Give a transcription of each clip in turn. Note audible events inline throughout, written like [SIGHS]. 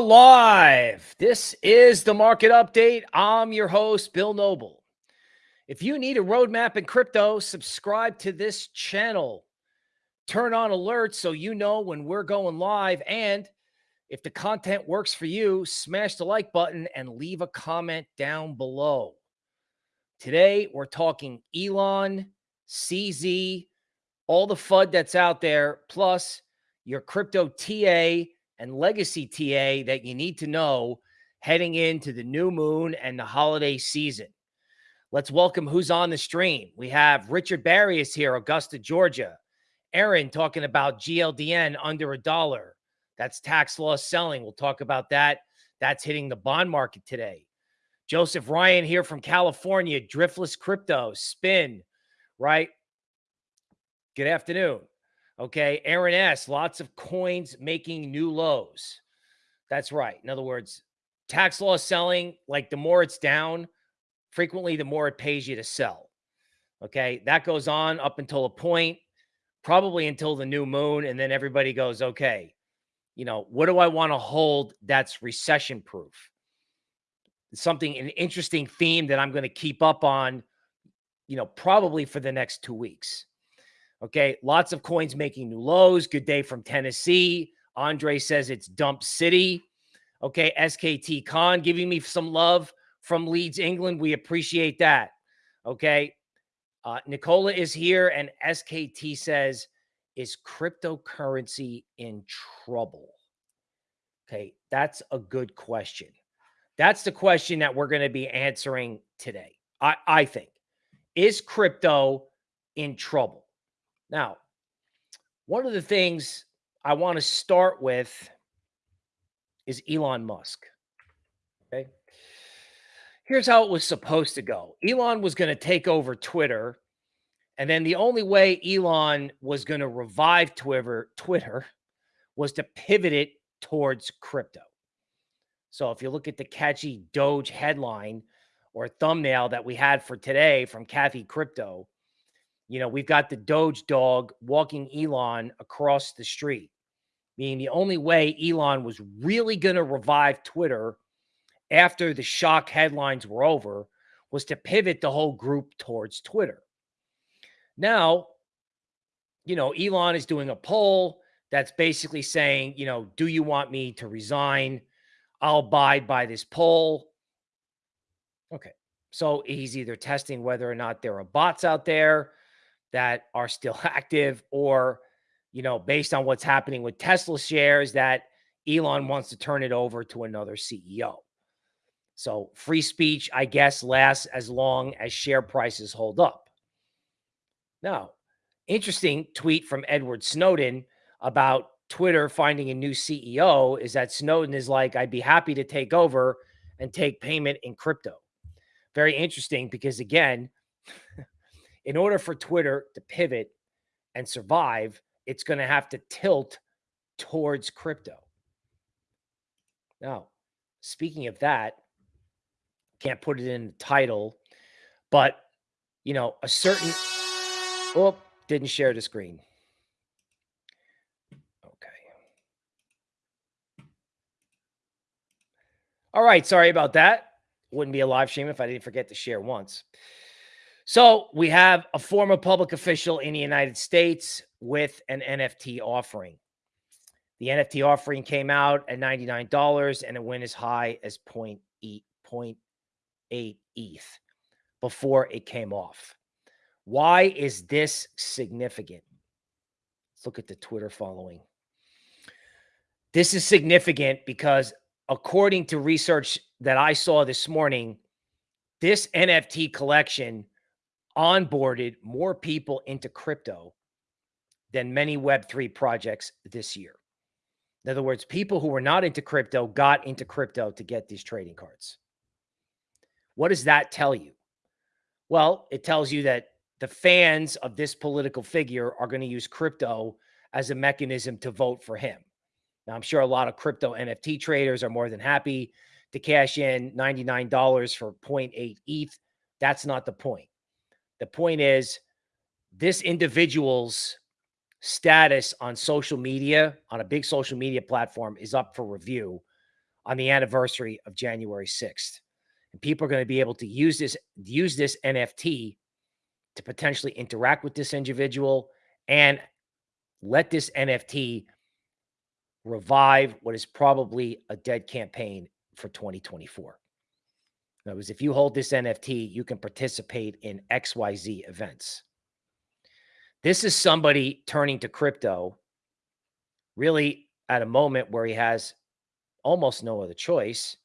live. This is the market update. I'm your host, Bill Noble. If you need a roadmap in crypto, subscribe to this channel. Turn on alerts so you know when we're going live. And if the content works for you, smash the like button and leave a comment down below. Today, we're talking Elon, CZ, all the FUD that's out there, plus your crypto TA and legacy TA that you need to know heading into the new moon and the holiday season. Let's welcome who's on the stream. We have Richard Barrios here, Augusta, Georgia. Aaron talking about GLDN under a dollar. That's tax loss selling. We'll talk about that. That's hitting the bond market today. Joseph Ryan here from California, Driftless Crypto, Spin, right? Good afternoon. Okay. Aaron S. Lots of coins making new lows. That's right. In other words, tax loss selling, like the more it's down, frequently the more it pays you to sell. Okay. That goes on up until a point, probably until the new moon. And then everybody goes, okay, you know, what do I want to hold that's recession proof? Something, an interesting theme that I'm going to keep up on, you know, probably for the next two weeks. Okay. Lots of coins making new lows. Good day from Tennessee. Andre says it's Dump City. Okay. SKT Con giving me some love from Leeds, England. We appreciate that. Okay. Uh, Nicola is here and SKT says, is cryptocurrency in trouble? Okay. That's a good question. That's the question that we're going to be answering today. I, I think. Is crypto in trouble? Now, one of the things I want to start with is Elon Musk. Okay. Here's how it was supposed to go Elon was going to take over Twitter. And then the only way Elon was going to revive Twitter, Twitter was to pivot it towards crypto. So if you look at the catchy Doge headline or thumbnail that we had for today from Kathy Crypto, you know, we've got the Doge dog walking Elon across the street, meaning the only way Elon was really going to revive Twitter after the shock headlines were over was to pivot the whole group towards Twitter. Now, you know, Elon is doing a poll that's basically saying, you know, do you want me to resign? I'll abide by this poll. Okay. So he's either testing whether or not there are bots out there that are still [LAUGHS] active or, you know, based on what's happening with Tesla shares that Elon wants to turn it over to another CEO. So free speech, I guess, lasts as long as share prices hold up. Now, interesting tweet from Edward Snowden about Twitter finding a new CEO is that Snowden is like, I'd be happy to take over and take payment in crypto. Very interesting because, again, [LAUGHS] in order for Twitter to pivot and survive, it's going to have to tilt towards crypto. Now, speaking of that, can't put it in the title, but you know, a certain oh, didn't share the screen. Okay. All right, sorry about that. Wouldn't be a live stream if I didn't forget to share once. So we have a former public official in the United States with an NFT offering. The NFT offering came out at $99 and it went as high as 0.8, 0.8 ETH before it came off. Why is this significant? Let's look at the Twitter following. This is significant because according to research that I saw this morning, this NFT collection onboarded more people into crypto than many Web3 projects this year. In other words, people who were not into crypto got into crypto to get these trading cards. What does that tell you? Well, it tells you that the fans of this political figure are going to use crypto as a mechanism to vote for him. Now, I'm sure a lot of crypto NFT traders are more than happy to cash in $99 for 0.8 ETH. That's not the point. The point is, this individual's status on social media, on a big social media platform, is up for review on the anniversary of January 6th. And people are going to be able to use this use this NFT to potentially interact with this individual and let this NFT revive what is probably a dead campaign for 2024. Words, if you hold this NFT, you can participate in XYZ events. This is somebody turning to crypto really at a moment where he has almost no other choice.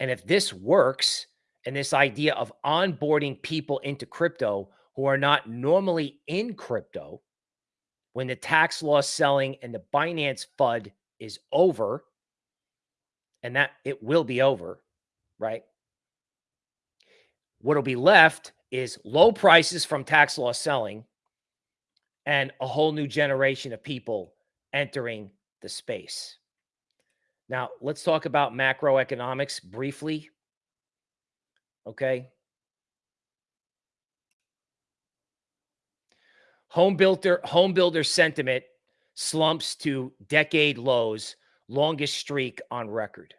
And if this works, and this idea of onboarding people into crypto who are not normally in crypto, when the tax loss selling and the Binance FUD is over, and that it will be over, right? What'll be left is low prices from tax loss selling and a whole new generation of people entering the space. Now, let's talk about macroeconomics briefly. Okay. Home builder home builder sentiment slumps to decade lows, longest streak on record.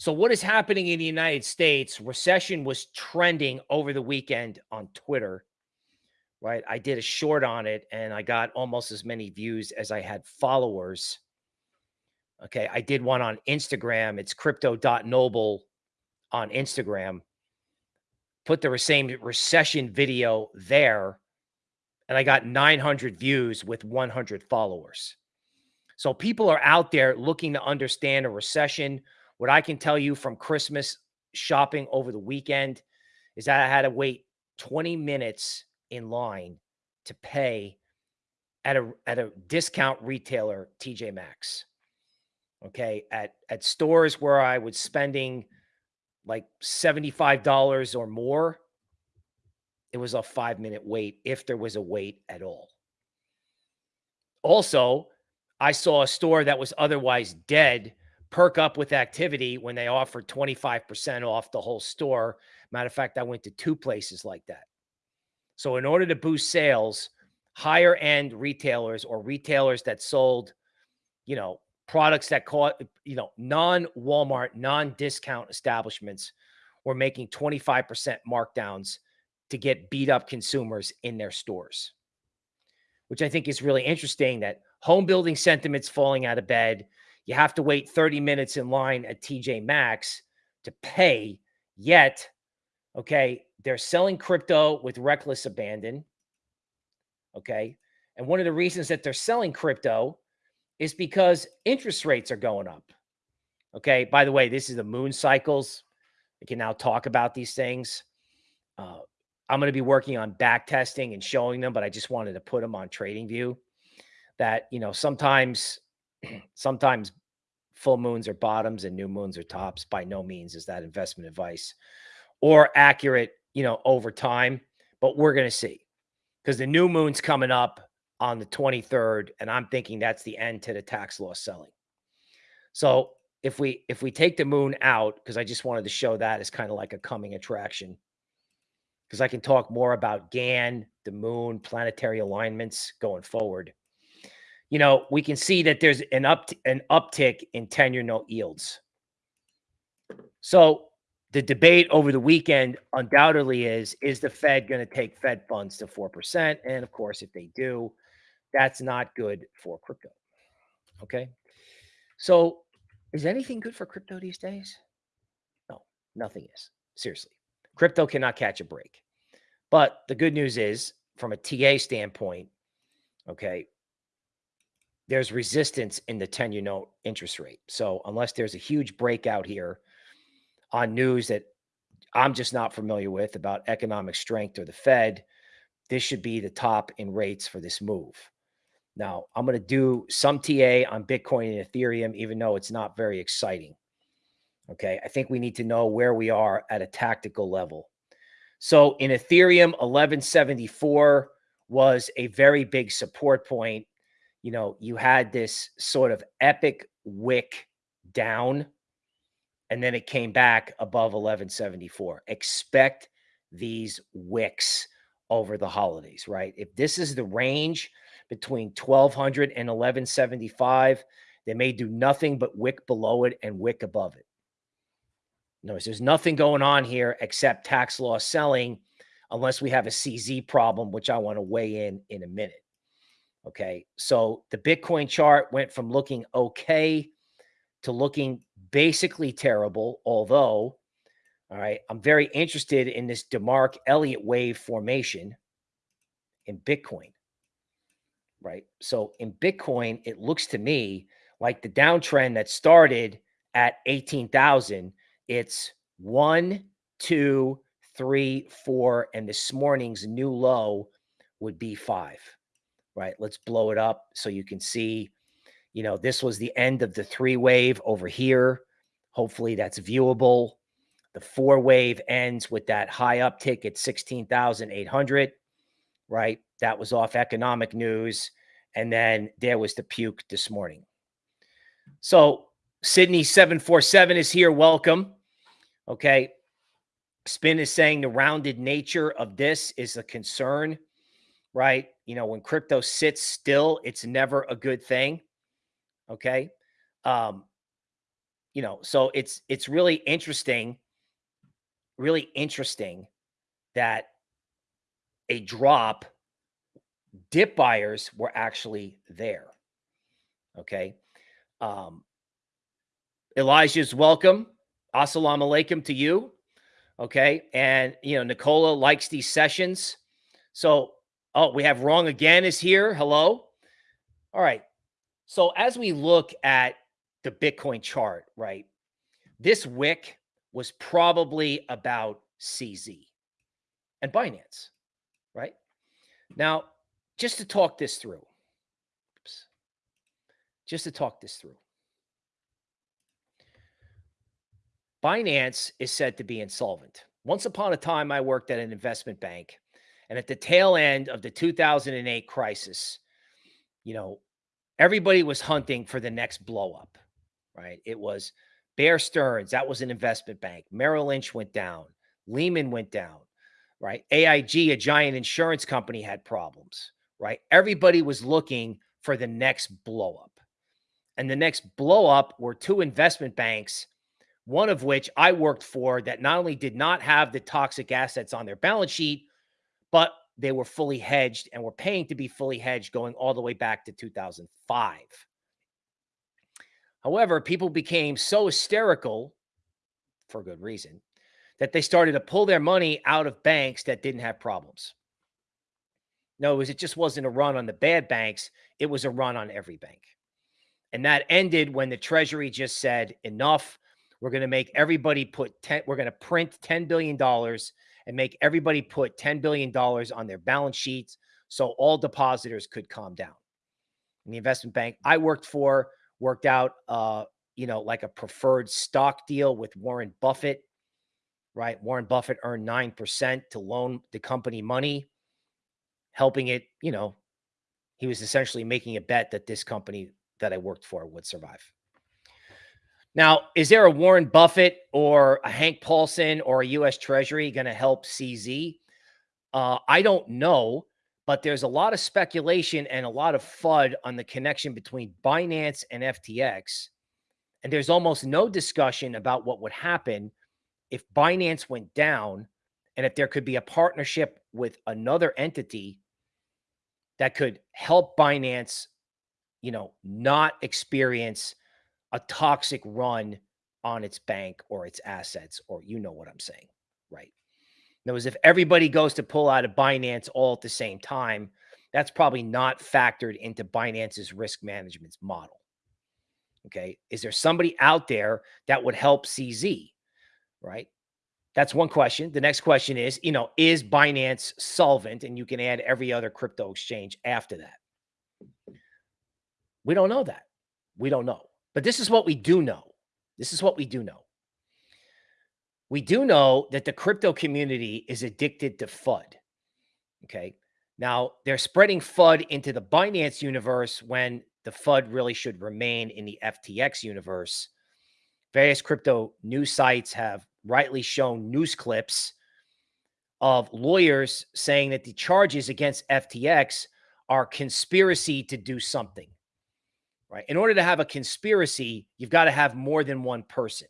So what is happening in the United States? Recession was trending over the weekend on Twitter. Right? I did a short on it and I got almost as many views as I had followers. Okay, I did one on Instagram. It's crypto.noble on Instagram. Put the same recession video there and I got 900 views with 100 followers. So people are out there looking to understand a recession. What I can tell you from Christmas shopping over the weekend is that I had to wait 20 minutes in line to pay at a at a discount retailer TJ Maxx. Okay, at at stores where I was spending like $75 or more, it was a five minute wait if there was a wait at all. Also, I saw a store that was otherwise dead perk up with activity when they offered 25% off the whole store. Matter of fact, I went to two places like that. So, in order to boost sales, higher end retailers or retailers that sold, you know, products that caught, you know, non Walmart, non discount establishments were making 25% markdowns to get beat up consumers in their stores, which I think is really interesting that home building sentiments falling out of bed. You have to wait 30 minutes in line at TJ Maxx to pay. Yet, okay, they're selling crypto with reckless abandon. Okay. And one of the reasons that they're selling crypto is because interest rates are going up. Okay. By the way, this is the moon cycles. We can now talk about these things. Uh, I'm going to be working on back testing and showing them, but I just wanted to put them on trading view that, you know, sometimes, [CLEARS THROAT] sometimes full moons are bottoms and new moons are tops. By no means is that investment advice or accurate, you know, over time, but we're going to see because the new moon's coming up on the 23rd. And I'm thinking that's the end to the tax loss selling. So if we, if we take the moon out, because I just wanted to show that as kind of like a coming attraction because I can talk more about Gann, the moon, planetary alignments going forward. You know, we can see that there's an up an uptick in 10-year note yields. So the debate over the weekend undoubtedly is is the Fed going to take Fed funds to 4%? And of course, if they do, that's not good for crypto. Okay. So is anything good for crypto these days? No, nothing is. Seriously. Crypto cannot catch a break. But the good news is, from a TA standpoint, okay, there's resistance in the 10 year note interest rate. So unless there's a huge breakout here on news that I'm just not familiar with about economic strength or the Fed, this should be the top in rates for this move. Now, I'm going to do some TA on Bitcoin and Ethereum, even though it's not very exciting. Okay. I think we need to know where we are at a tactical level. So in Ethereum, 1174 was a very big support point. You know, you had this sort of epic wick down, and then it came back above 1174. Expect these wicks over the holidays, right? If this is the range between 1200 and 1175, They may do nothing but wick below it and wick above it. No, there's nothing going on here except tax loss selling unless we have a CZ problem, which I want to weigh in in a minute. Okay. So the Bitcoin chart went from looking okay to looking basically terrible, although, all right, I'm very interested in this DeMark Elliott wave formation in Bitcoin, right? So in Bitcoin, it looks to me like the downtrend that started at 18,000, it's one, two, three, four, and this morning's new low would be five, right? Let's blow it up so you can see, you know, this was the end of the three wave over here. Hopefully that's viewable. The four wave ends with that high uptick at 16,800, right? That was off economic news. And then there was the puke this morning. So Sydney 747 is here. Welcome. Okay. Spin is saying the rounded nature of this is a concern, right? You know, when crypto sits still, it's never a good thing. Okay. Um, you know, so it's it's really interesting, really interesting that a drop dip buyers were actually there. Okay. Um, Elijah's welcome. Assalamu alaikum to you. Okay. And, you know, Nicola likes these sessions. So, oh, we have wrong again is here. Hello. All right. So, as we look at the Bitcoin chart, right, this wick was probably about CZ and Binance, right? Now, just to talk this through, oops, just to talk this through. Binance is said to be insolvent. Once upon a time, I worked at an investment bank. And at the tail end of the 2008 crisis, you know, everybody was hunting for the next blow up, right? It was Bear Stearns, that was an investment bank. Merrill Lynch went down. Lehman went down, right? AIG, a giant insurance company, had problems, right? Everybody was looking for the next blow up. And the next blow up were two investment banks one of which I worked for that not only did not have the toxic assets on their balance sheet, but they were fully hedged and were paying to be fully hedged going all the way back to 2005. However, people became so hysterical for good reason that they started to pull their money out of banks that didn't have problems. No, it, was, it just wasn't a run on the bad banks. It was a run on every bank. And that ended when the Treasury just said, enough. We're going to make everybody put 10, we're going to print $10 billion and make everybody put $10 billion on their balance sheets so all depositors could calm down. And the investment bank I worked for worked out, uh, you know, like a preferred stock deal with Warren Buffett, right? Warren Buffett earned 9% to loan the company money, helping it, you know, he was essentially making a bet that this company that I worked for would survive. Now, is there a Warren Buffett or a Hank Paulson or a U.S. Treasury going to help CZ? Uh, I don't know, but there's a lot of speculation and a lot of FUD on the connection between Binance and FTX. And there's almost no discussion about what would happen if Binance went down and if there could be a partnership with another entity that could help Binance, you know, not experience a toxic run on its bank or its assets, or you know what I'm saying, right? Now, as if everybody goes to pull out of Binance all at the same time, that's probably not factored into Binance's risk management model. Okay. Is there somebody out there that would help CZ? Right. That's one question. The next question is, you know, is Binance solvent? And you can add every other crypto exchange after that. We don't know that. We don't know. But this is what we do know. This is what we do know. We do know that the crypto community is addicted to FUD. Okay. Now they're spreading FUD into the Binance universe when the FUD really should remain in the FTX universe. Various crypto news sites have rightly shown news clips of lawyers saying that the charges against FTX are conspiracy to do something right? In order to have a conspiracy, you've got to have more than one person.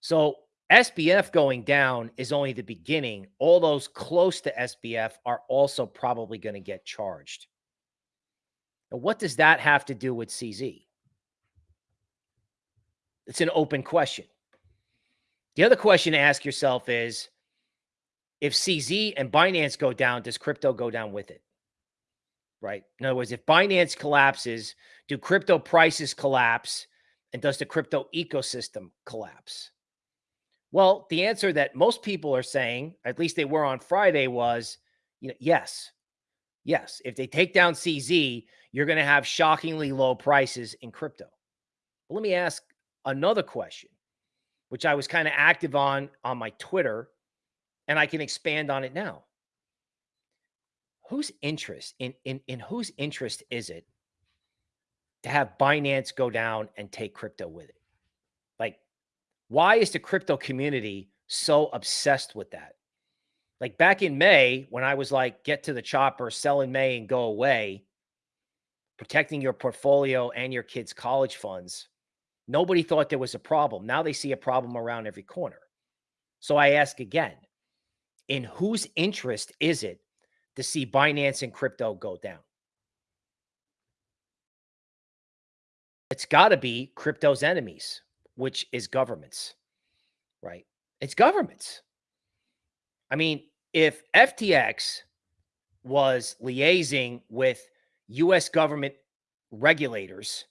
So SBF going down is only the beginning. All those close to SBF are also probably going to get charged. Now, what does that have to do with CZ? It's an open question. The other question to ask yourself is if CZ and Binance go down, does crypto go down with it? Right. In other words, if Binance collapses, do crypto prices collapse? And does the crypto ecosystem collapse? Well, the answer that most people are saying, at least they were on Friday, was you know, yes. Yes. If they take down CZ, you're going to have shockingly low prices in crypto. But let me ask another question, which I was kind of active on on my Twitter, and I can expand on it now. Whose interest in in in whose interest is it to have Binance go down and take crypto with it? Like why is the crypto community so obsessed with that? Like back in May, when I was like, get to the chopper, sell in May and go away, protecting your portfolio and your kids' college funds, nobody thought there was a problem. Now they see a problem around every corner. So I ask again, in whose interest is it to see Binance and crypto go down? It's got to be crypto's enemies which is governments, right? It's governments. I mean, if FTX was liaising with US government regulators,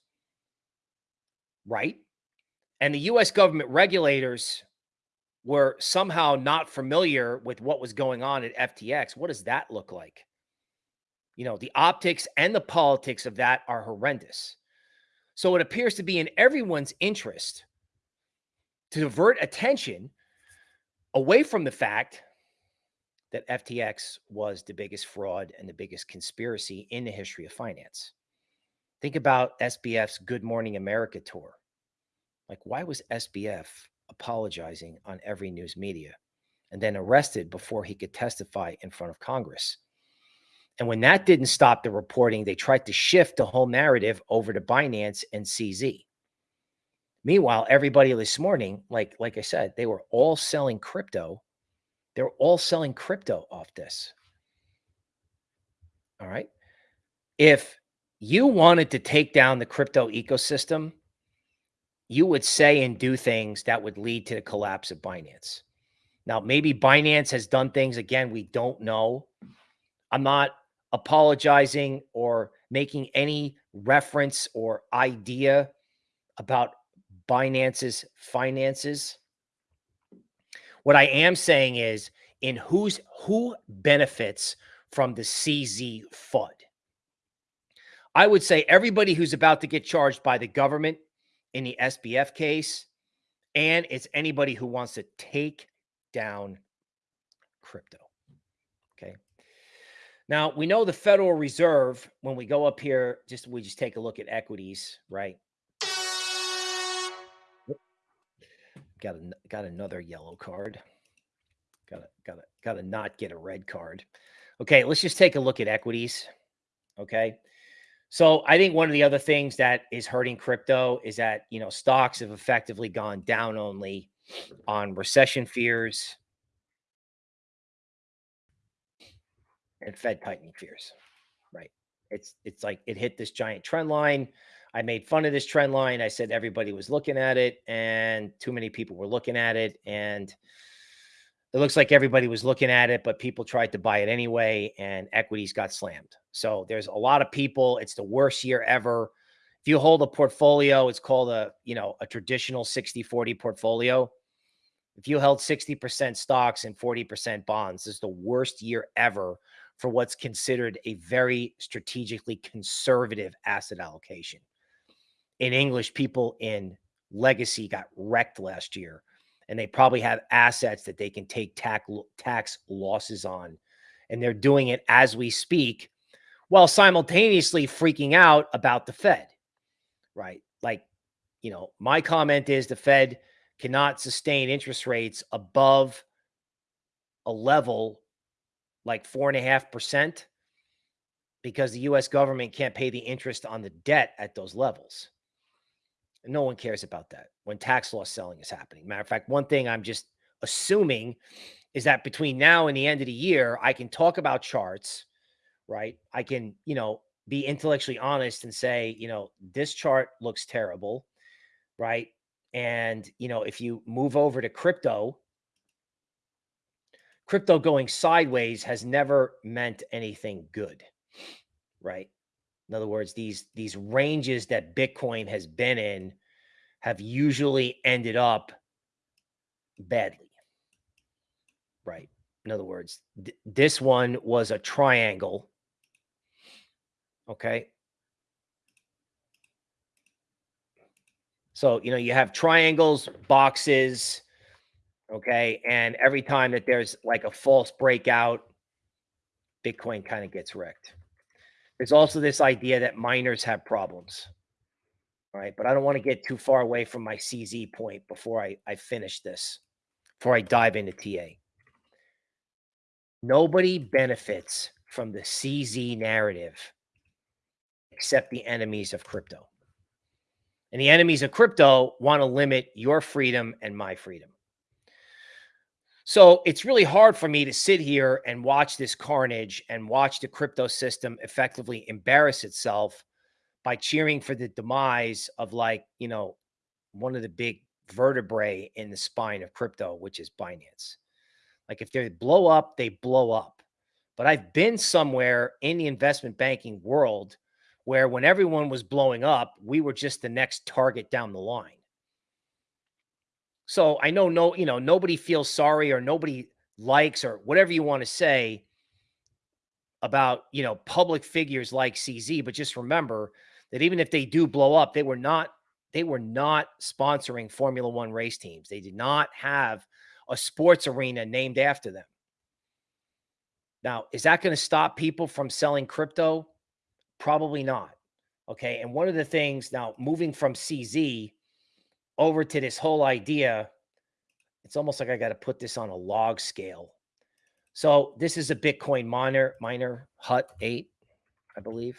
right? And the US government regulators were somehow not familiar with what was going on at FTX, what does that look like? You know, the optics and the politics of that are horrendous. So it appears to be in everyone's interest to divert attention away from the fact that FTX was the biggest fraud and the biggest conspiracy in the history of finance. Think about SBF's Good Morning America tour. Like, why was SBF apologizing on every news media and then arrested before he could testify in front of Congress? And when that didn't stop the reporting, they tried to shift the whole narrative over to Binance and CZ. Meanwhile, everybody this morning, like like I said, they were all selling crypto. They're all selling crypto off this. All right. If you wanted to take down the crypto ecosystem, you would say and do things that would lead to the collapse of Binance. Now, maybe Binance has done things again we don't know. I'm not apologizing or making any reference or idea about Binance's finances. What I am saying is in who's who benefits from the CZ FUD. I would say everybody who's about to get charged by the government in the SBF case, and it's anybody who wants to take down crypto. Okay. Now we know the Federal Reserve, when we go up here, just we just take a look at equities, right? Got a, got another yellow card. Got to got to got to not get a red card. Okay, let's just take a look at equities. Okay. So I think one of the other things that is hurting crypto is that, you know, stocks have effectively gone down only on recession fears and Fed tightening fears. Right. It's it's like it hit this giant trend line. I made fun of this trend line. I said everybody was looking at it and too many people were looking at it. And it looks like everybody was looking at it, but people tried to buy it anyway and equities got slammed. So there's a lot of people. It's the worst year ever. If you hold a portfolio, it's called a, you know, a traditional 60 40 portfolio. If you held 60% stocks and 40% bonds, this is the worst year ever for what's considered a very strategically conservative asset allocation in English, people in legacy got wrecked last year, and they probably have assets that they can take tax, tax losses on. And they're doing it as we speak while simultaneously freaking out about the Fed, right? Like, you know, my comment is the Fed cannot sustain interest rates above a level like four and a half percent because the US government can't pay the interest on the debt at those levels. No one cares about that when tax loss selling is happening. Matter of fact, one thing I'm just assuming is that between now and the end of the year, I can talk about charts, right? I can, you know, be intellectually honest and say, you know, this chart looks terrible, right? And, you know, if you move over to crypto, crypto going sideways has never meant anything good, right? In other words, these these ranges that Bitcoin has been in have usually ended up badly. Right. In other words, th this one was a triangle. Okay. So, you know, you have triangles, boxes, okay? And every time that there's like a false breakout, Bitcoin kind of gets wrecked. There's also this idea that miners have problems. All right. But I don't want to get too far away from my CZ point before I, I finish this, before I dive into TA. Nobody benefits from the CZ narrative except the enemies of crypto. And the enemies of crypto want to limit your freedom and my freedom. So it's really hard for me to sit here and watch this carnage and watch the crypto system effectively embarrass itself by cheering for the demise of like, you know, one of the big vertebrae in the spine of crypto, which is Binance. Like if they blow up, they blow up. But I've been somewhere in the investment banking world where when everyone was blowing up, we were just the next target down the line. So I know no, you know, nobody feels sorry or nobody likes or whatever you want to say about, you know, public figures like CZ, but just remember that even if they do blow up, they were not they were not sponsoring Formula 1 race teams. They did not have a sports arena named after them. Now, is that going to stop people from selling crypto? Probably not. Okay. And one of the things now moving from CZ over to this whole idea, it's almost like I got to put this on a log scale. So this is a Bitcoin miner, miner Hut 8, I believe.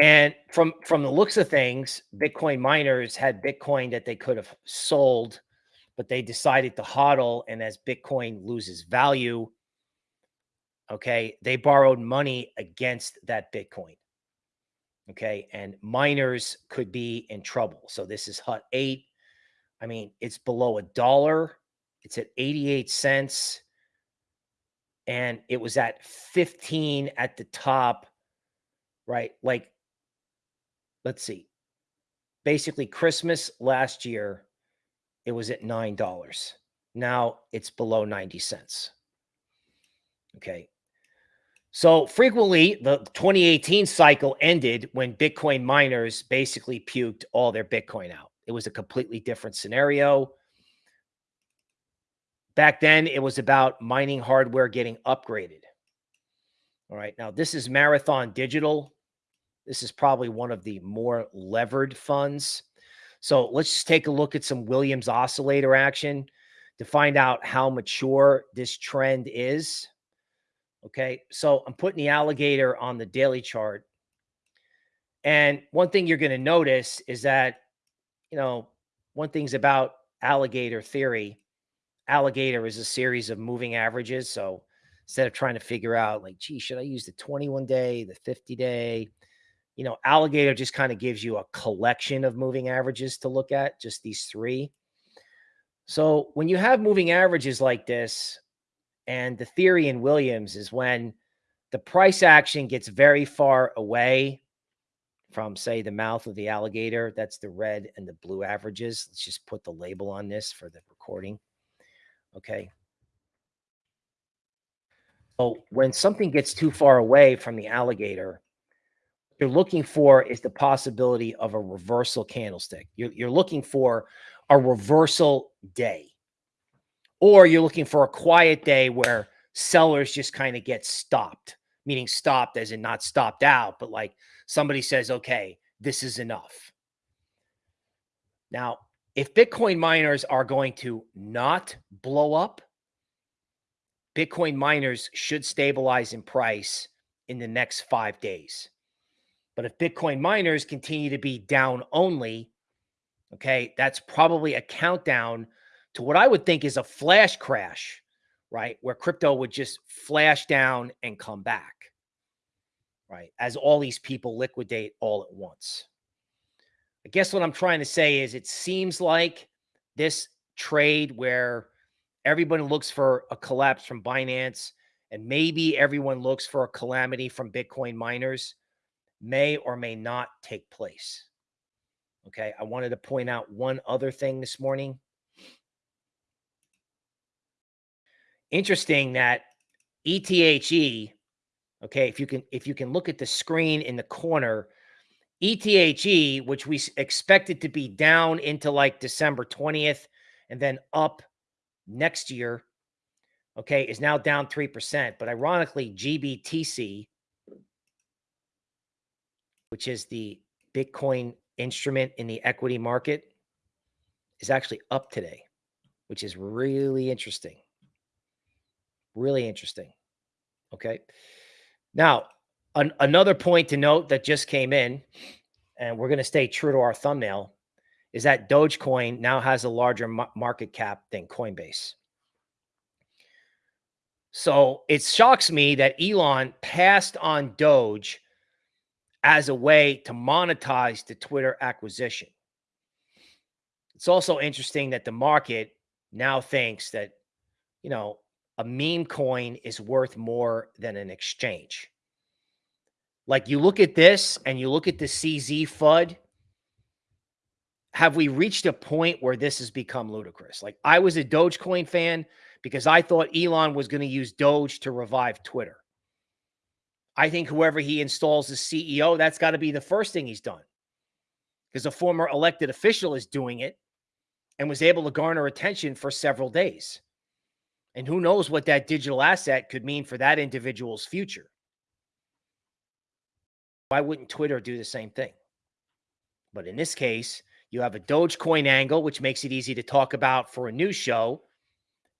And from from the looks of things, Bitcoin miners had Bitcoin that they could have sold, but they decided to hodl. And as Bitcoin loses value, okay, they borrowed money against that Bitcoin. Okay, and miners could be in trouble. So this is Hut 8. I mean, it's below a dollar. It's at 88 cents. And it was at 15 at the top, right? Like let's see. Basically, Christmas last year, it was at $9. Now it's below 90 cents. Okay. So frequently, the 2018 cycle ended when Bitcoin miners basically puked all their Bitcoin out. It was a completely different scenario. Back then, it was about mining hardware getting upgraded. All right. Now, this is Marathon Digital. This is probably one of the more levered funds. So let's just take a look at some Williams oscillator action to find out how mature this trend is. Okay, so I'm putting the alligator on the daily chart. And one thing you're going to notice is that, you know, one thing's about alligator theory. Alligator is a series of moving averages. So instead of trying to figure out like, gee, should I use the 21 day, the 50 day, you know, alligator just kind of gives you a collection of moving averages to look at, just these three. So when you have moving averages like this, and the theory in Williams is when the price action gets very far away from, say, the mouth of the alligator, that's the red and the blue averages. Let's just put the label on this for the recording. Okay. So when something gets too far away from the alligator, what you're looking for is the possibility of a reversal candlestick. You're, you're looking for a reversal day, or you're looking for a quiet day where sellers just kind of get stopped, meaning stopped as in not stopped out, but like somebody says, okay, this is enough. Now, if Bitcoin miners are going to not blow up, Bitcoin miners should stabilize in price in the next five days. But if Bitcoin miners continue to be down only, okay, that's probably a countdown to what I would think is a flash crash, right? Where crypto would just flash down and come back, right? As all these people liquidate all at once. I guess what I'm trying to say is it seems like this trade where everybody looks for a collapse from Binance and maybe everyone looks for a calamity from Bitcoin miners may or may not take place. Okay. I wanted to point out one other thing this morning. Interesting that ETHE, okay, if you can if you can look at the screen in the corner, ETHE, which we expected to be down into like December 20th and then up next year, okay, is now down 3%. But ironically, GBTC, which is the Bitcoin instrument in the equity market, is actually up today, which is really interesting. Really interesting. Okay. Now, an, another point to note that just came in, and we're going to stay true to our thumbnail, is that Dogecoin now has a larger market cap than Coinbase. So it shocks me that Elon passed on Doge as a way to monetize the Twitter acquisition. It's also interesting that the market now thinks that, you know, a meme coin is worth more than an exchange. Like you look at this and you look at the CZ FUD. Have we reached a point where this has become ludicrous? Like I was a Dogecoin fan because I thought Elon was going to use Doge to revive Twitter. I think whoever he installs as CEO, that's got to be the first thing he's done because a former elected official is doing it and was able to garner attention for several days. And who knows what that digital asset could mean for that individual's future. Why wouldn't Twitter do the same thing? But in this case, you have a Dogecoin angle, which makes it easy to talk about for a news show.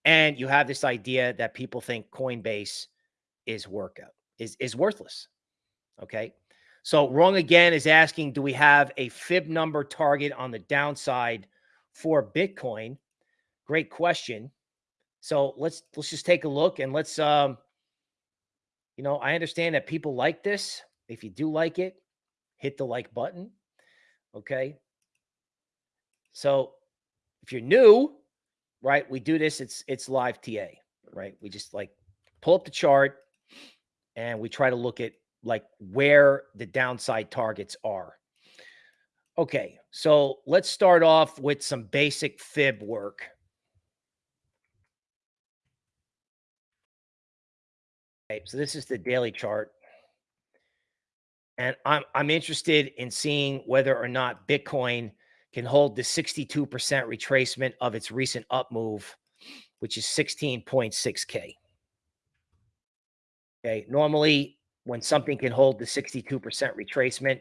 And you have this idea that people think Coinbase is workout is is worthless. Okay. So wrong again is asking, do we have a fib number target on the downside for Bitcoin? Great question. So let's let's just take a look and let's um you know, I understand that people like this. If you do like it, hit the like button. Okay. So if you're new, right, we do this, it's it's live TA, right? We just like pull up the chart and we try to look at like where the downside targets are. Okay, so let's start off with some basic fib work. Okay, so this is the daily chart. And I'm I'm interested in seeing whether or not Bitcoin can hold the 62% retracement of its recent up move, which is 16.6K. Okay. Normally, when something can hold the 62% retracement,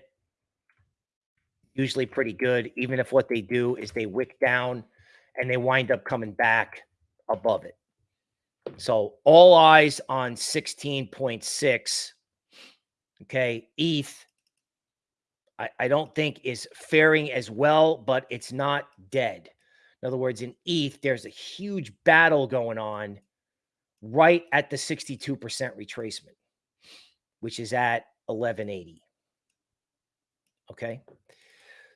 usually pretty good, even if what they do is they wick down and they wind up coming back above it. So all eyes on 16.6 Okay. ETH, I, I don't think is faring as well, but it's not dead. In other words, in ETH, there's a huge battle going on right at the 62% retracement, which is at 1180. Okay.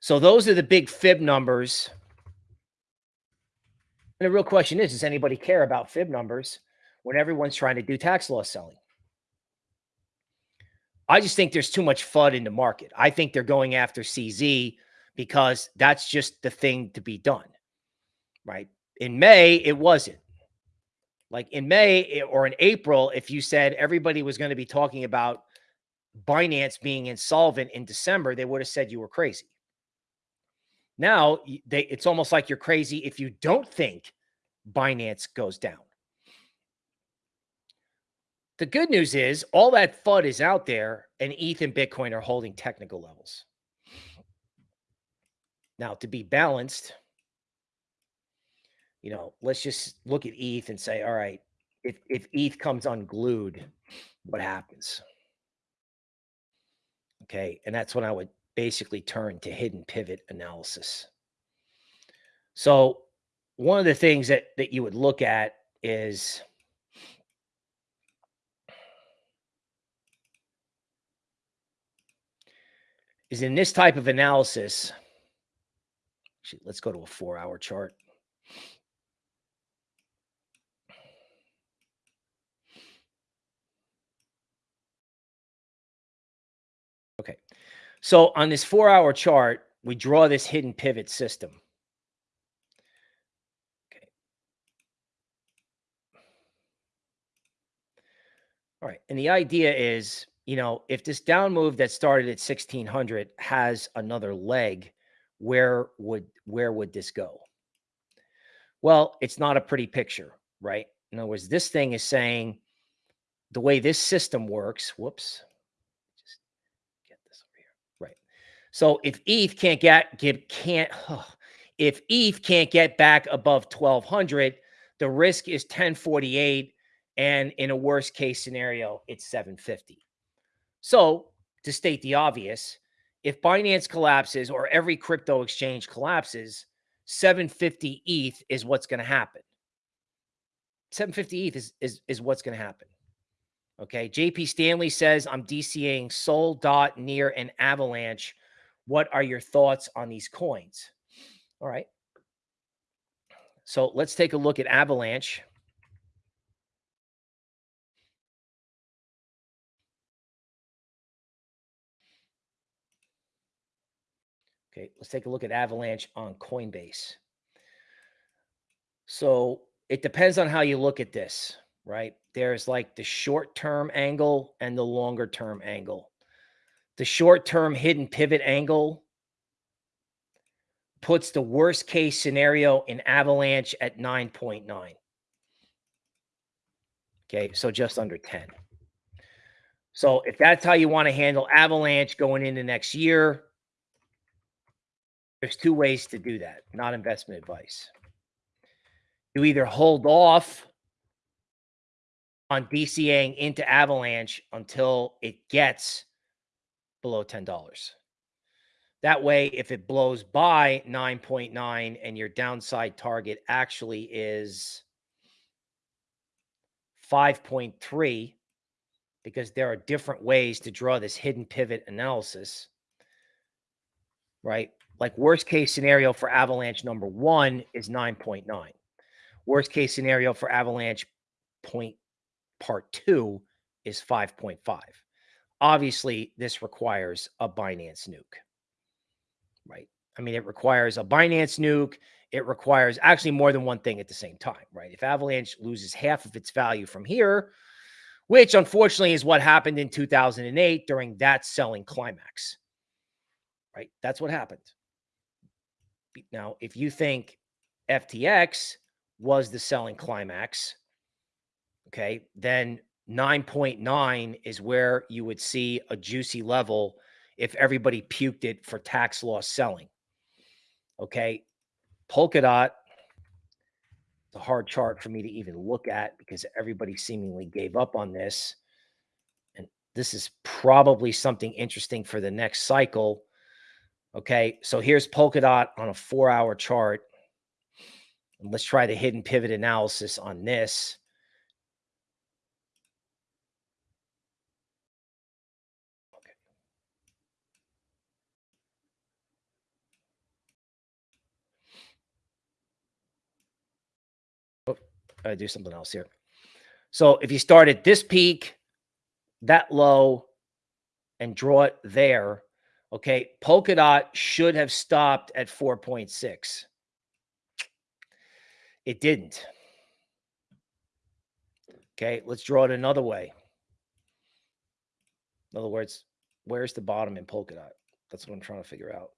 So those are the big fib numbers. And the real question is, does anybody care about fib numbers when everyone's trying to do tax loss selling? I just think there's too much FUD in the market. I think they're going after CZ because that's just the thing to be done. Right. In May, it wasn't. Like in May eh, or in April, if you said everybody was going to be talking about Binance being insolvent in December, they would have said you were crazy. Now they, it's almost like you're crazy if you don't think Binance goes down. The good news is all that FUD is out there and ETH and Bitcoin are holding technical levels. Now, to be balanced, you know, let's just look at ETH and say, all right, if if ETH comes unglued, what happens? Okay, and that's when I would basically turn to hidden pivot analysis. So one of the things that that you would look at is is in this type of analysis. Let's go to a four hour chart. Okay. So on this four hour chart, we draw this hidden pivot system. Okay. All right. And the idea is, you know, if this down move that started at 1600 has another leg, where would where would this go? Well, it's not a pretty picture, right? In other words, this thing is saying the way this system works, whoops, So if ETH can't get, get can't [SIGHS] if ETH can't get back above 1200, the risk is 1048 and in a worst case scenario, it's 750. So, to state the obvious, if Binance collapses or every crypto exchange collapses, 750 ETH is what's going to happen. 750 ETH is, is, is what's going to happen. Okay. JP Stanley says, I'm DCAing Sol, Dot, Near, and Avalanche what are your thoughts on these coins? All right. So let's take a look at Avalanche. Okay, let's take a look at Avalanche on Coinbase. So it depends on how you look at this, right? There's like the short term angle and the longer term angle. The short term hidden pivot angle puts the worst case scenario in Avalanche at 9.9. Okay, so just under 10. So if that's how you want to handle Avalanche going into next year, there's two ways to do that, not investment advice. You either hold off on DCAing into Avalanche until it gets below $10. That way, if it blows by 9.9 and your downside target actually is 5.3, because there are different ways to draw this hidden pivot analysis, right? Like worst case scenario for Avalanche number one is 9.9. Worst case scenario for Avalanche point part two is 5.5. Obviously, this requires a Binance nuke, right? I mean, it requires a Binance nuke. It requires actually more than one thing at the same time, right? If Avalanche loses half of its value from here, which unfortunately is what happened in 2008 during that selling climax, right? That's what happened. Now, if you think FTX was the selling climax, okay, then 9.9 is where you would see a juicy level if everybody puked it for tax loss selling. Okay. Polkadot, it's a hard chart for me to even look at because everybody seemingly gave up on this. And this is probably something interesting for the next cycle. Okay. So here's Polkadot on a four hour chart. And let's try the hidden pivot analysis on this. I do something else here. So if you start at this peak, that low, and draw it there, okay, Polkadot should have stopped at 4.6. It didn't. Okay, let's draw it another way. In other words, where's the bottom in Polkadot? That's what I'm trying to figure out.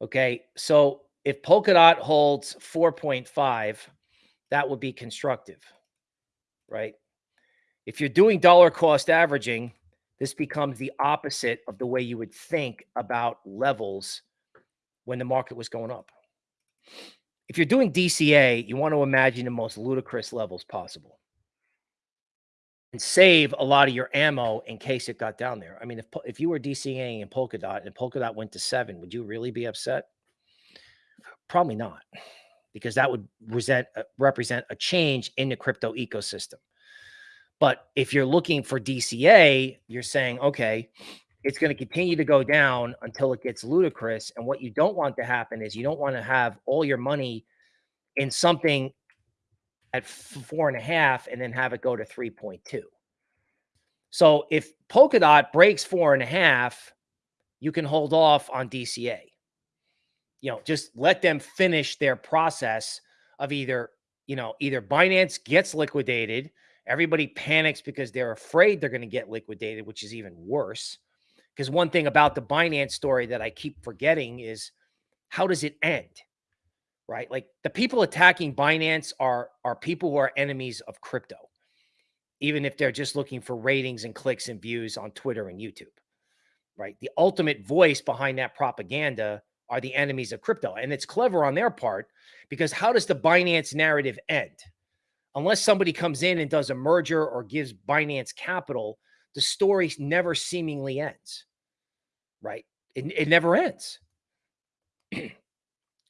Okay, so if Polkadot holds 4.5, that would be constructive, right? If you're doing dollar cost averaging, this becomes the opposite of the way you would think about levels when the market was going up. If you're doing DCA, you want to imagine the most ludicrous levels possible. and save a lot of your ammo in case it got down there. I mean, if if you were DCAing in Polkadot and Polkadot went to seven, would you really be upset? Probably not, because that would resent, uh, represent a change in the crypto ecosystem. But if you're looking for DCA, you're saying, okay, it's going to continue to go down until it gets ludicrous. And what you don't want to happen is you don't want to have all your money in something at four and a half and then have it go to 3.2. So if Polkadot breaks four and a half, you can hold off on DCA. You know, just let them finish their process of either, you know, either Binance gets liquidated, everybody panics because they're afraid they're going to get liquidated, which is even worse. Because one thing about the Binance story that I keep forgetting is how does it end? right? Like the people attacking Binance are are people who are enemies of crypto, even if they're just looking for ratings and clicks and views on Twitter and YouTube, right? The ultimate voice behind that propaganda are the enemies of crypto, and it's clever on their part because how does the Binance narrative end? Unless somebody comes in and does a merger or gives Binance capital, the story never seemingly ends, right? It, it never ends. [CLEARS THROAT]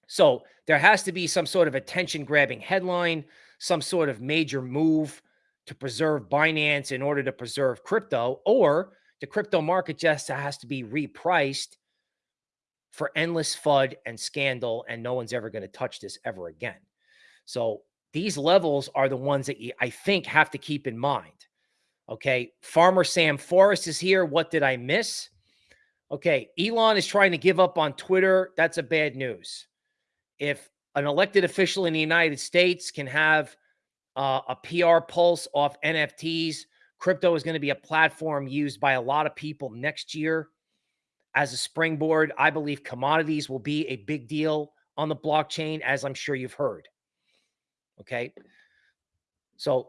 So there has to be some sort of attention grabbing headline, some sort of major move to preserve Binance in order to preserve crypto, or the crypto market just has to be repriced for endless FUD and scandal, and no one's ever going to touch this ever again. So these levels are the ones that you, I think, have to keep in mind. Okay. Farmer Sam Forrest is here. What did I miss? Okay. Elon is trying to give up on Twitter. That's a bad news if an elected official in the United States can have uh, a PR pulse off NFTs, crypto is going to be a platform used by a lot of people next year as a springboard. I believe commodities will be a big deal on the blockchain, as I'm sure you've heard. Okay. So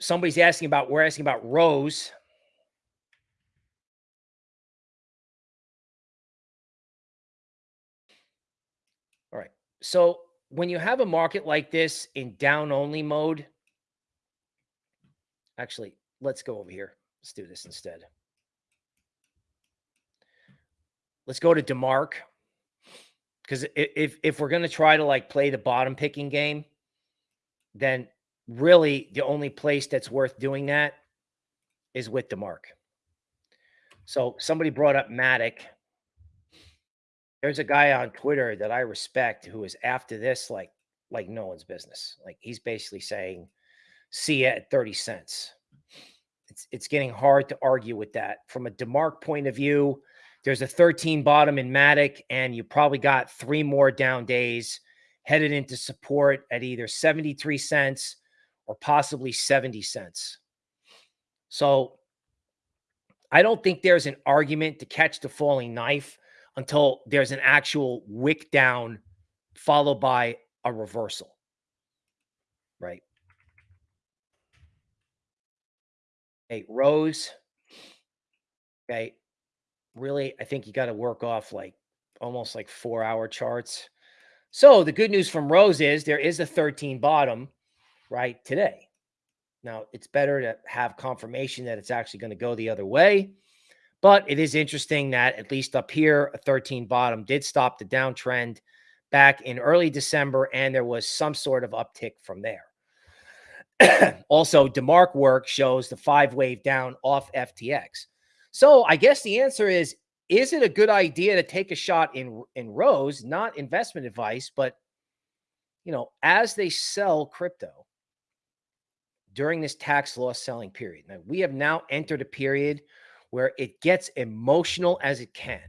somebody's asking about, we're asking about Rose. All right. So when you have a market like this in down only mode, actually, let's go over here. Let's do this instead. Let's go to DeMark. Because if, if we're going to try to like play the bottom picking game, then really the only place that's worth doing that is with DeMark. So somebody brought up Matic. There's a guy on Twitter that I respect who is after this like like no one's business. Like he's basically saying, "See at 30 cents." It's it's getting hard to argue with that. From a DeMark point of view, there's a 13 bottom in Matic, and you probably got three more down days headed into support at either 73 cents or possibly 70 cents. So I don't think there's an argument to catch the falling knife until there's an actual wick down followed by a reversal. Right. Hey, Rose. Okay. Really, I think you got to work off like almost like four hour charts. So the good news from Rose is there is a 13 bottom right today. Now it's better to have confirmation that it's actually going to go the other way. But it is interesting that at least up here, a 13 bottom did stop the downtrend back in early December, and there was some sort of uptick from there. [CLEARS THROAT] also, DeMark work shows the five wave down off FTX. So I guess the answer is is it a good idea to take a shot in in Rose, not investment advice, but you know, as they sell crypto during this tax loss selling period. Now, we have now entered a period where it gets emotional as it can.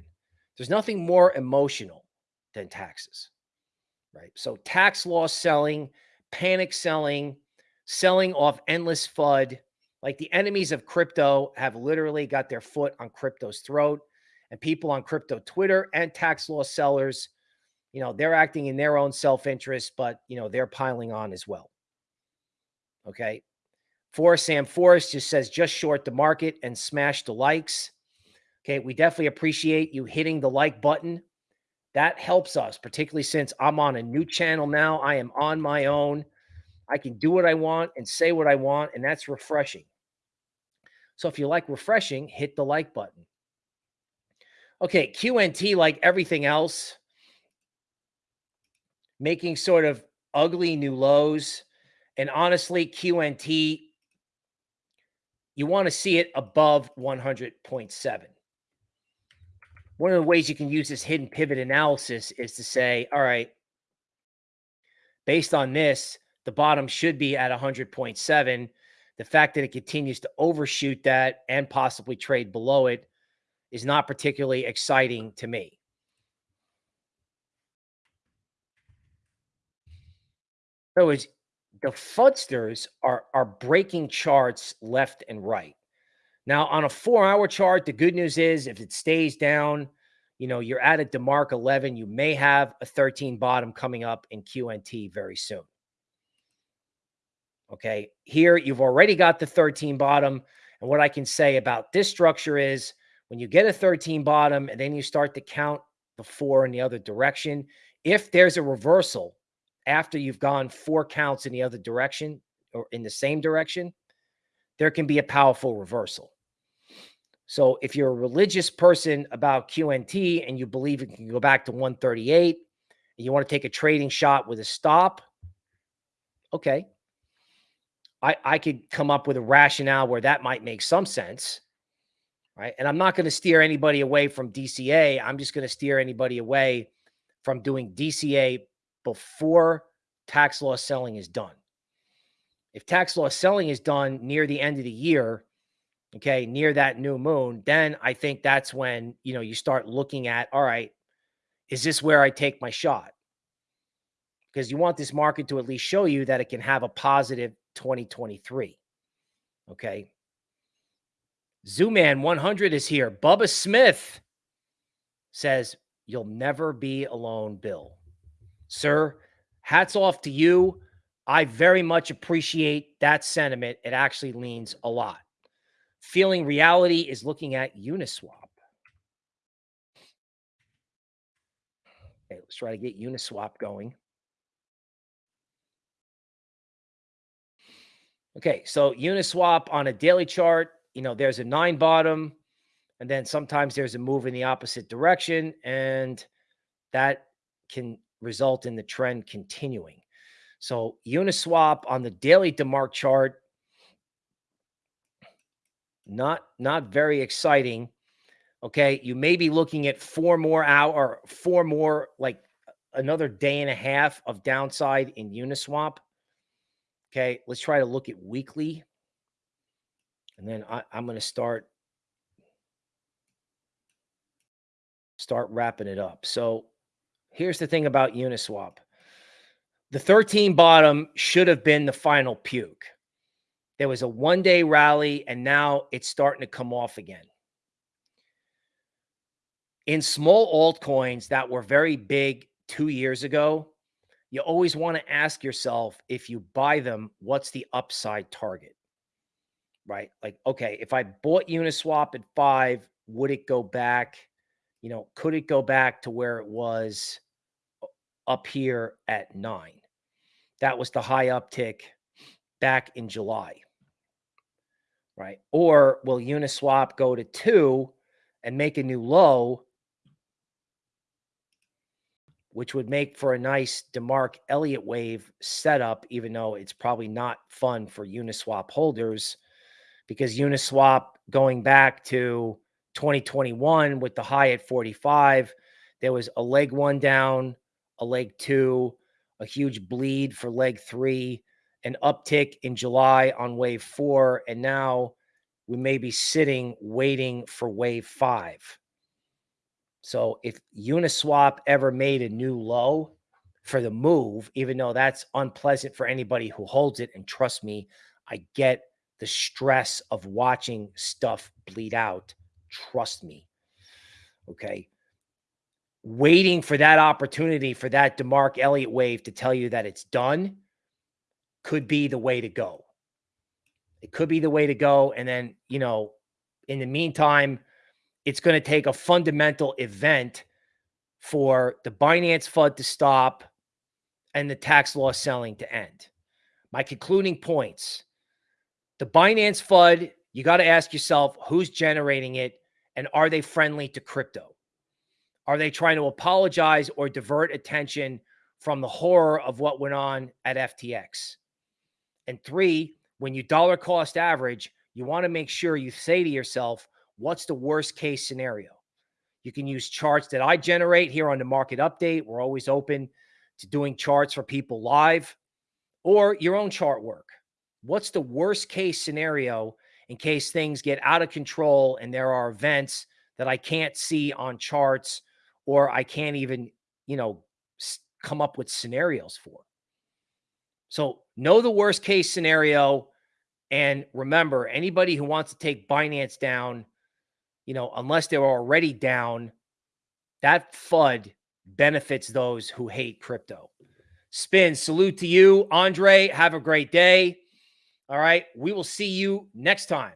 There's nothing more emotional than taxes, right? So tax loss selling, panic selling, selling off endless FUD, like the enemies of crypto have literally got their foot on crypto's throat and people on crypto Twitter and tax loss sellers, you know, they're acting in their own self-interest, but you know, they're piling on as well. Okay. For Sam Forrest just says just short the market and smash the likes. Okay, we definitely appreciate you hitting the like button. That helps us, particularly since I'm on a new channel now. I am on my own. I can do what I want and say what I want, and that's refreshing. So if you like refreshing, hit the like button. Okay, QNT, like everything else, making sort of ugly new lows. And honestly, QNT, you want to see it above 100.7. One of the ways you can use this hidden pivot analysis is to say, all right, based on this, the bottom should be at 100.7. The fact that it continues to overshoot that and possibly trade below it is not particularly exciting to me. Other words, the fudsters are, are breaking charts left and right. Now, on a four hour chart, the good news is if it stays down, you know, you're at a DeMark 11, you may have a 13 bottom coming up in QNT very soon. Okay. Here, you've already got the 13 bottom. And what I can say about this structure is when you get a 13 bottom and then you start to count the four in the other direction, if there's a reversal after you've gone four counts in the other direction or in the same direction, there can be a powerful reversal. So if you're a religious person about QNT and you believe it can go back to 138 and you want to take a trading shot with a stop, okay. I, I could come up with a rationale where that might make some sense. Right. And I'm not going to steer anybody away from DCA. I'm just going to steer anybody away from doing DCA before tax loss selling is done. If tax loss selling is done near the end of the year, okay, near that new moon, then I think that's when, you know, you start looking at, all right, is this where I take my shot? Because you want this market to at least show you that it can have a positive 2023. Okay. Zooman 100 is here. Bubba Smith says, You'll never be alone, Bill. Sir, hats off to you. I very much appreciate that sentiment. It actually leans a lot. Feeling reality is looking at Uniswap. Okay, let's try to get Uniswap going. Okay, so Uniswap on a daily chart, you know, there's a nine bottom, and then sometimes there's a move in the opposite direction, and that can result in the trend continuing. So Uniswap on the daily DeMark chart not not very exciting. Okay, you may be looking at four more hour, four more like another day and a half of downside in Uniswap. Okay, let's try to look at weekly, and then I, I'm going to start start wrapping it up. So here's the thing about Uniswap. The 13 bottom should have been the final puke. There was a one day rally, and now it's starting to come off again. In small altcoins that were very big two years ago, you always want to ask yourself if you buy them, what's the upside target? Right? Like, okay, if I bought Uniswap at five, would it go back? You know, could it go back to where it was up here at nine? That was the high uptick back in July right? Or will Uniswap go to two and make a new low, which would make for a nice DeMark Elliott wave setup, even though it's probably not fun for Uniswap holders because Uniswap going back to 2021 with the high at 45, there was a leg one down, a leg two, a huge bleed for leg three, an uptick in July on wave four, and now we may be sitting waiting for wave five. So if Uniswap ever made a new low for the move, even though that's unpleasant for anybody who holds it, and trust me, I get the stress of watching stuff bleed out. Trust me. Okay. Waiting for that opportunity for that DeMark Elliott wave to tell you that it's done could be the way to go. It could be the way to go. And then, you know, in the meantime, it's going to take a fundamental event for the Binance FUD to stop and the tax loss selling to end. My concluding points the Binance FUD, you got to ask yourself who's generating it and are they friendly to crypto? Are they trying to apologize or divert attention from the horror of what went on at FTX? And three, when you dollar cost average, you want to make sure you say to yourself, what's the worst case scenario? You can use charts that I generate here on the market update. We're always open to doing charts for people live or your own chart work. What's the worst case scenario in case things get out of control and there are events that I can't see on charts or I can't even, you know, come up with scenarios for. So know the worst case scenario. And remember, anybody who wants to take Binance down, you know, unless they're already down, that FUD benefits those who hate crypto. Spin, salute to you. Andre, have a great day. All right. We will see you next time.